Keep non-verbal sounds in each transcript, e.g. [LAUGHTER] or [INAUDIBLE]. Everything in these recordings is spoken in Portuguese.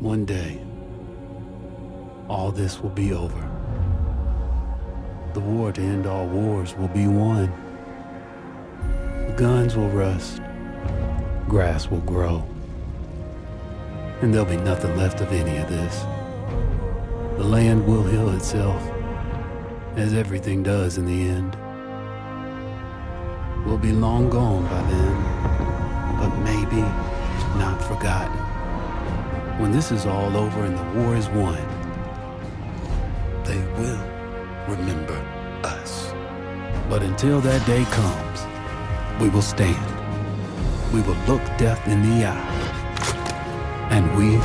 One day, all this will be over. The war to end all wars will be won. The guns will rust, grass will grow, and there'll be nothing left of any of this. The land will heal itself, as everything does in the end. We'll be long gone by then, but maybe not forgotten. When this is all over and the war is won, they will remember us. But until that day comes, we will stand. We will look death in the eye. And we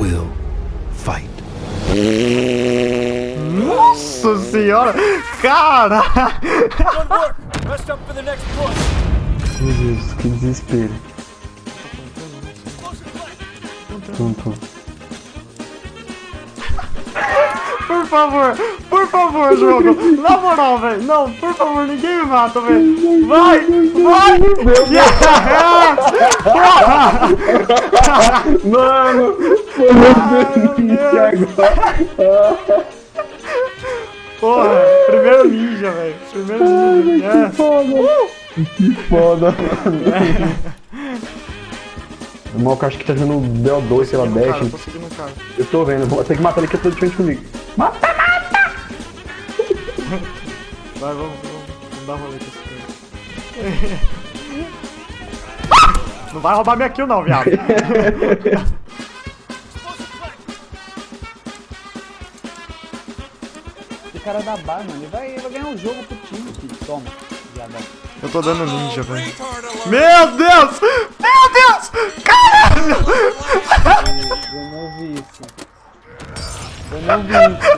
will fight. Nossa senhora! Cara! Good work. Rest up for the next push. Meu Deus, que desespero. Por favor, por favor, jogo! Na moral, velho! Não, por favor, ninguém me mata, velho! Vai! Vai! Yes! [LAUGHS] Mano! Foi meu meu Deus. agora. Porra! Primeiro ninja, velho! Primeiro ninja! Yes. Que foda, mano. [LAUGHS] O Malco acho que tá jogando BO2, sei lá, Cara, Dash. cara. Eu tô vendo, vou ter que matar ele que eu tô de frente comigo. Mata! Vai, vamos, vamos. Vamos dar rolê com esse cara. [LAUGHS] Não vai roubar minha kill não, viado. O cara da bar, mano, ele vai, ele vai ganhar um jogo pro time, filho. Toma, viadão. Eu tô dando ninja, velho. Meu Deus! Meu Deus! Caralho! Eu não vi isso. Eu não vi isso.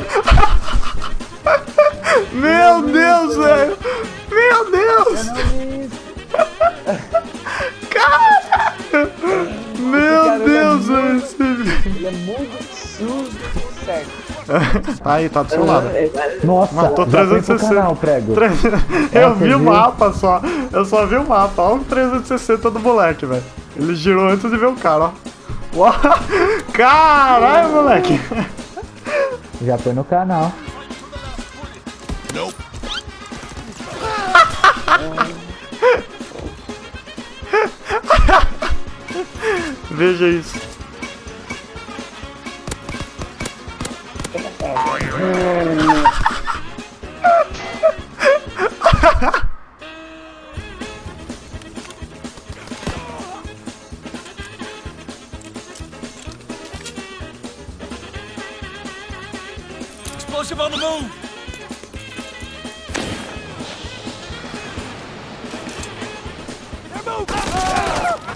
Meu Deus, velho! Meu Eu Deus! não vi isso. Caralho! Meu cara Deus, velho! Ele é muito surdo. Certo. [LAUGHS] Tá aí, tá do seu lado. Nossa, Matou já foi pro 360. canal, prego. [LAUGHS] Eu vi o mapa só. Eu só vi o mapa. Olha o 360 do moleque, velho. Ele girou antes de ver o cara, ó. Uau. [LAUGHS] Caralho, moleque. Já foi no canal. [LAUGHS] Veja isso. Explosive on the move.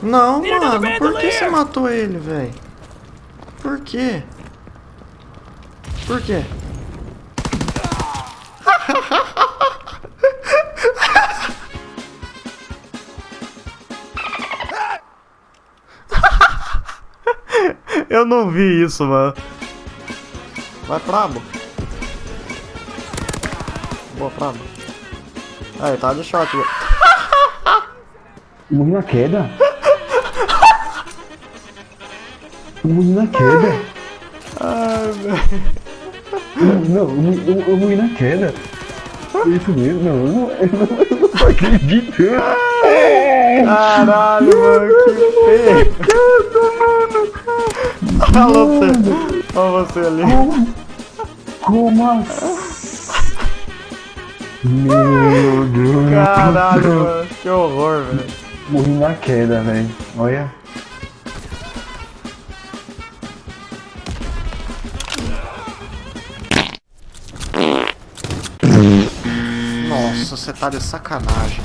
Não, mano, por que você matou ele, velho? Por quê? Por quê? [LAUGHS] Eu não vi isso, mano. Vai Prabo. Boa, Prabo. Aí, tá de velho. Morri na queda. Eu morri na queda. Ai, velho. Não, eu, eu, eu morri na queda. Isso mesmo, não, eu não, eu não, eu não tô acreditando. Caralho, mano, que feio. Alô, você. Olha você ali. Como assim? Meu Deus. Caralho, mano. Que horror, velho. Morri na queda, velho. Olha. Nossa, você tá de sacanagem.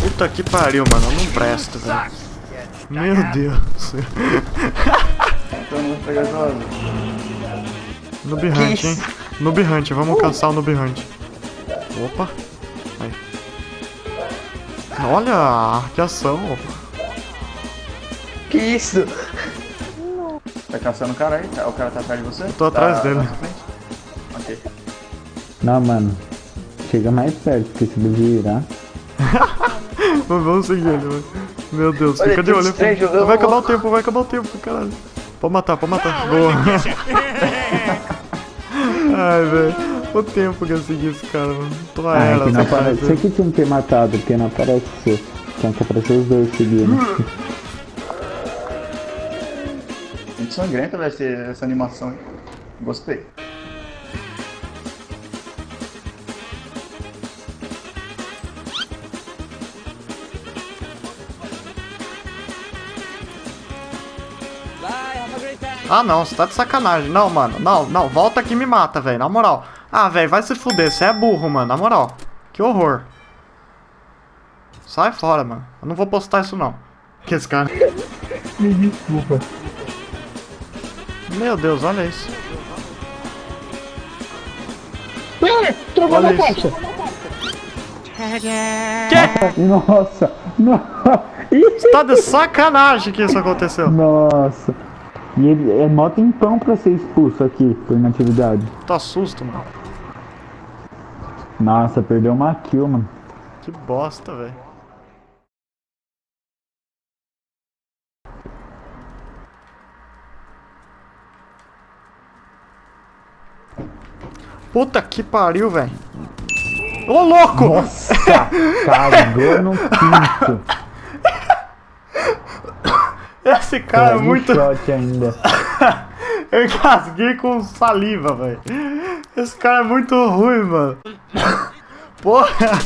Puta que pariu, mano. Eu não presto, velho. Meu Deus. [LAUGHS] Então. Noob Hunt, hein? Noob Hunt, vamos caçar o Noob Hunt. Opa. Aí. Olha, que ação. Que isso? Tá caçando o cara aí? O cara tá atrás de você? tô atrás dele. na sua frente? Ok. Não, mano. Chega mais perto, porque se ele virar. [LAUGHS] Vamos seguir ele, mano. Meu Deus, Olha, fica de olho. Vai acabar o tempo, vai acabar o tempo, caralho. Pode matar, pode matar. Boa. [LAUGHS] Ai, velho. O tempo que eu segui esse cara, mano. Tô Ah, é ela, que não essa aparece. Você aqui tinha que ter matado, porque não aparece você. Tinha que aparecer os dois seguindo. Muito [LAUGHS] sangrenta vai ser essa animação. hein? Gostei. Ah, não, você tá de sacanagem. Não, mano. Não, não. Volta aqui e me mata, velho. Na moral. Ah, velho, vai se fuder. Você é burro, mano. Na moral. Que horror. Sai fora, mano. Eu não vou postar isso, não. Que esse cara... Me desculpa. Meu Deus, olha isso. Trocou Olha na isso. caixa! Que? Nossa! Nossa! Ih, Tá de sacanagem que isso aconteceu. Nossa! E ele é mó tempão pra ser expulso aqui por inatividade. Tá susto, mano. Nossa, perdeu uma kill, mano. Que bosta, velho. Puta que pariu, velho. Ô, louco! Nossa! Cagou no quinto. [LAUGHS] Esse cara é muito. shot ainda. [LAUGHS] Eu engasguei com saliva, velho. Esse cara é muito ruim, mano. Porra,